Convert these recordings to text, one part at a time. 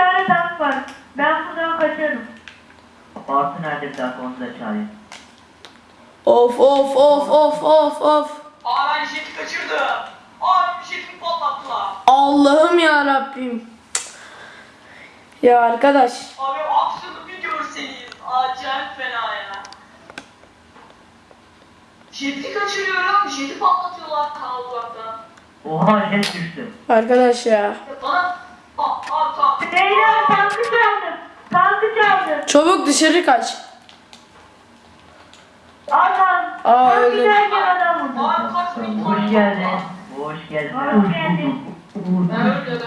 tane tank var. Ben buradan kaçarım. Bartu nerede bir dakika onu da çağırayım. Of of of of of of. Aa ben jeti kaçırdım. Aa jetimi patlattılar. Allah'ım ya Rabbim. Ya arkadaş. Abi aksiyonu bir görseniz. Acayip fena ya. Jeti kaçırıyorum. Jeti patlatıyorlar ta uzaktan. Oha jet düştü. Arkadaş ya. Ya bana... Beyler tankı çaldım. Tankı çaldım. Çabuk dışarı kaç. Adam. Aa, Tankı öldüm. derken adam vurdu. Hoş geldin. Hoş geldin. Hoş geldin. Öldü.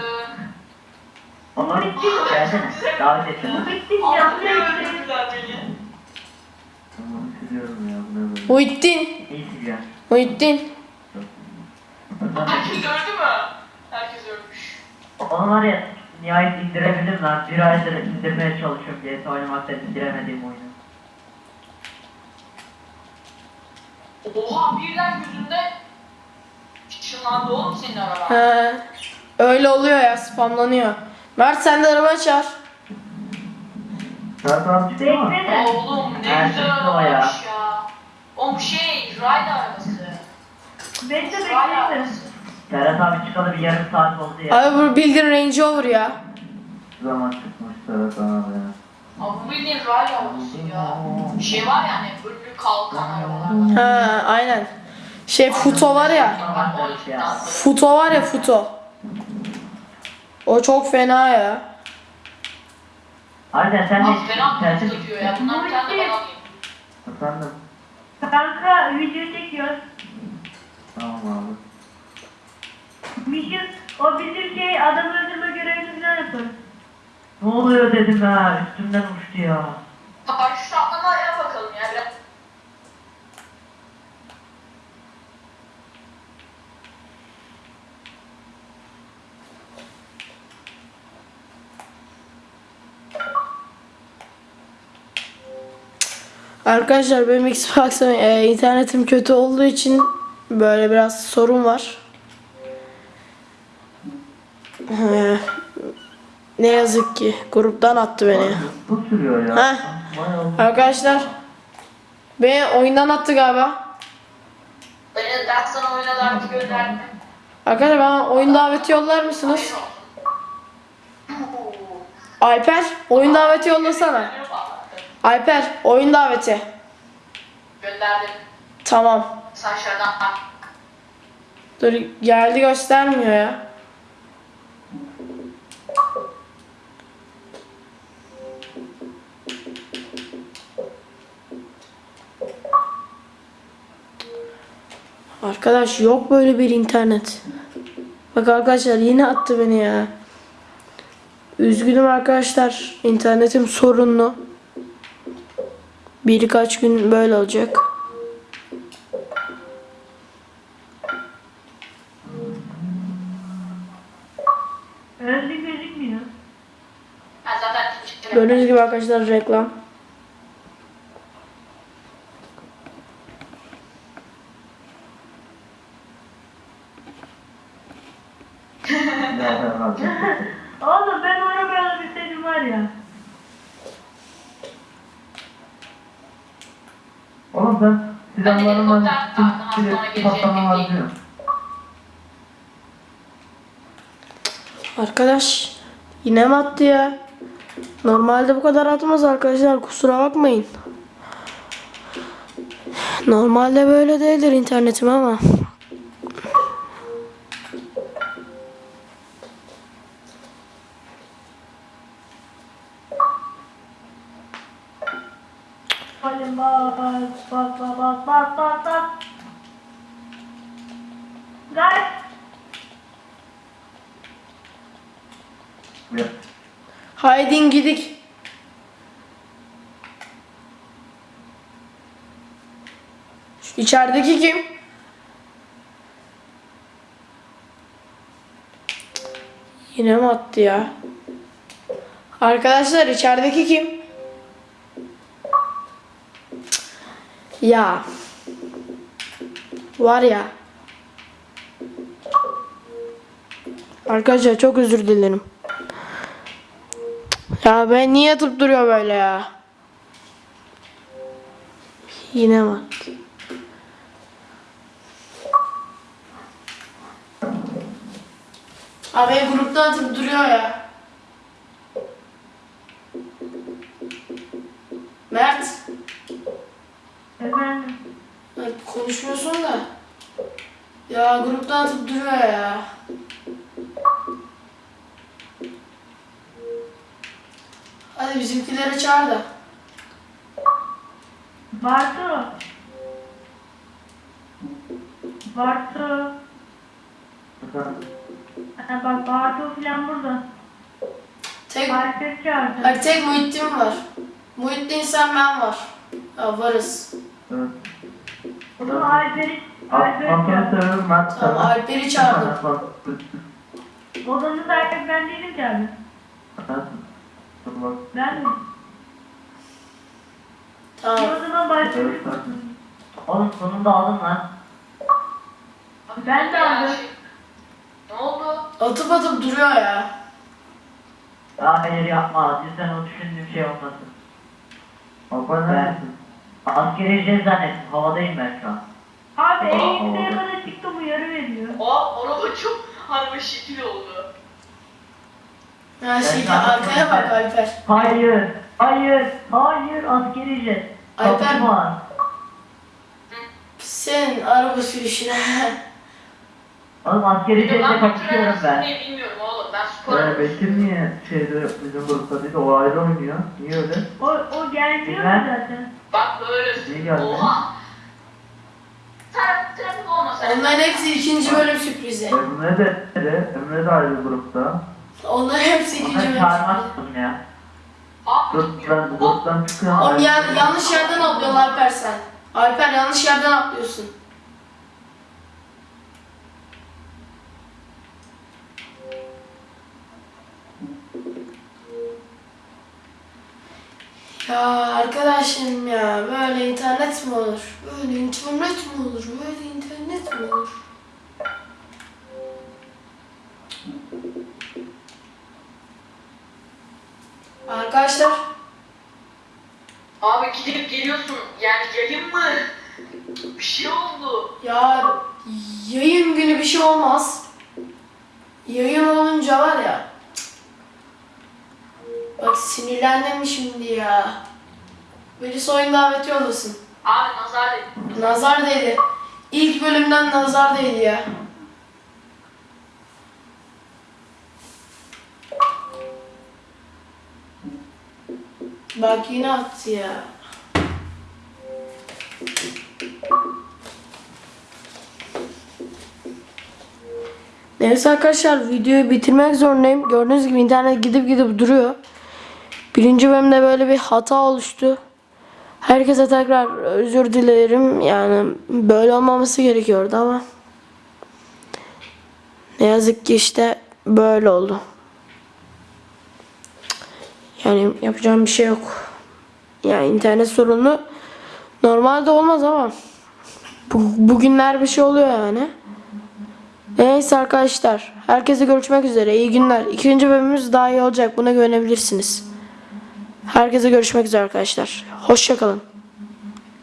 Oğlum gelsene. Davet ettim. Bu bitti. Abi Canlı ne yayın. öldürdüler beni. Tamam siliyorum ya. Bu ne böyle? Muhittin. İyi sileceğim. Muhittin. Herkes öldü mü? Herkes ölmüş. Onu var ya nihayet indirebildim lan. Bir aydır indirmeye çalışıyorum diye oynamakta indiremediğim oyunu. Oha birden gözünde ışınlandı oğlum senin araba. He. Öyle oluyor ya spamlanıyor. Mert sen de araba çağır. Abi çıktı mı? Oğlum ne Her güzel o ya. arabaymış ya. Oğlum şey, ride arabası. Bekle bekle. Serhat abi çıkalı bir yarım saat oldu ya. Abi bu bildiğin Range Rover ya. Zaman çıkmış Serhat abi ya. Abi bu bildiğin ride arabası ya. Bir şey var ya hani önlü kalkan arabalar. Ha aynen. Şey Futo var ya. Futo var ya Futo. O çok fena ya. Harbiden sen de Abi fena tersi tutuyor ya. Bundan bir tane de ben alayım. Efendim? Kanka video çekiyoruz. Tamam abi. Mission o bizim şey adam öldürme görevimizden yaparız. Ne oluyor dedim ha üstümden uçtu ya. Paraşüt atlamaya bakalım ya biraz. Arkadaşlar benim Xbox'ım e, internetim kötü olduğu için böyle biraz sorun var. Ne yazık ki gruptan attı beni. Bu sürüyor ya. Heh. Vay Allah. Arkadaşlar beni oyundan attı galiba. Beni ben sana oyuna daveti gönderdim. Arkadaşlar bana oyun daveti yollar mısınız? Alper oyun daveti yollasana. Alper oyun daveti. Gönderdim. Tamam. Sen şuradan. Dur geldi göstermiyor ya. Arkadaş yok böyle bir internet. Bak arkadaşlar yine attı beni ya. Üzgünüm arkadaşlar. internetim sorunlu. Birkaç gün böyle olacak. Gördüğünüz gibi arkadaşlar reklam. Ya Serhat abi. Oğlum ben o arabayı alabilseydim var ya. Oğlum silip hastaneye geleceğim patlamam bekleyin. diyor. Arkadaş yine mi attı ya? Normalde bu kadar atmaz arkadaşlar kusura bakmayın. Normalde böyle değildir internetim ama. Bas bas bas bas bas. Gel. Ya, Haydin gidik. Şu İçerideki kim? Yine mi attı ya? Arkadaşlar içerideki kim? Ya. Var ya. Arkadaşlar çok özür dilerim. Ya ben niye yatıp duruyor böyle ya? Yine bak. Abi grupta atıp duruyor ya. Mert. Efendim. Bak konuşmuyorsun da. Ya grupta atıp duruyor ya. Hadi bizimkileri çağır da. Bartu. Bartu. Ha, bak Bartu falan burada. Tek, çağırdı. Hayır, tek Muhittin var. Muhittin sen ben var. Ya varız. Evet. O zaman Alper'i Alper'i Aslanı çağırdı. seviyorum ben Tamam Alper'i çağırdım. Odanın sahibi ben değilim ki abi. Ben mi? Tamam. O zaman başlıyoruz. Oğlum sonunda aldın lan. Ben de aldım. Ne oldu? Atıp atıp duruyor ya. Ya hayır yapma. Cidden o düşündüğüm şey olmasın. Alpan neredesin? Askeri ücret zannettim. Havadayım ben şu an. Abi Aa, eğitimde oldu. bana çıktı uyarı veriyor. Aa araba çok harbi şekil oldu. Ha şey arkaya bak Alper. Hayır. Hayır. Hayır. Askeri ücret. Alper. Senin araba sürüşüne. Oğlum askeri de ücretle ben ben. ne bilmiyorum oğlum ben spor Ee, Bekir niye şeyde bizim grupta değil de o ayrı oynuyor? Niye öyle? O, o gelmiyor Bilmem. mu zaten? Bak böyle İyi geldi. Oha. Trafik, trafik olmasa. Onların hepsi ikinci bölüm sürprizi. Emre de, de Emre de ayrı grupta. Onların hepsi ikinci bölüm çağırmak sürprizi. istedim ya. Abi Dur ben bu gruptan çıkıyorum. Oğlum ya, yanlış yerden atlıyorsun Alper sen. Alper yanlış yerden atlıyorsun. Ya arkadaşım ya böyle internet mi olur? Böyle internet mi olur? Böyle internet mi olur? Arkadaşlar Abi gidip geliyorsun. Yani yayın mı? Bir şey oldu. Ya yayın günü bir şey olmaz. Yayın olunca var ya. Bak sinirlendim şimdi ya. Birisi oyun daveti yollasın. Abi nazar dedi. Nazar değdi. İlk bölümden nazar değdi ya. Bak yine attı ya. Neyse arkadaşlar videoyu bitirmek zorundayım. Gördüğünüz gibi internet gidip gidip duruyor. Birinci bölümde böyle bir hata oluştu. Herkese tekrar özür dilerim. Yani böyle olmaması gerekiyordu ama ne yazık ki işte böyle oldu. Yani yapacağım bir şey yok. Yani internet sorunu normalde olmaz ama bu, bugünler bir şey oluyor yani. Neyse arkadaşlar. Herkese görüşmek üzere. İyi günler. İkinci bölümümüz daha iyi olacak. Buna güvenebilirsiniz. Herkese görüşmek üzere arkadaşlar. Hoşçakalın.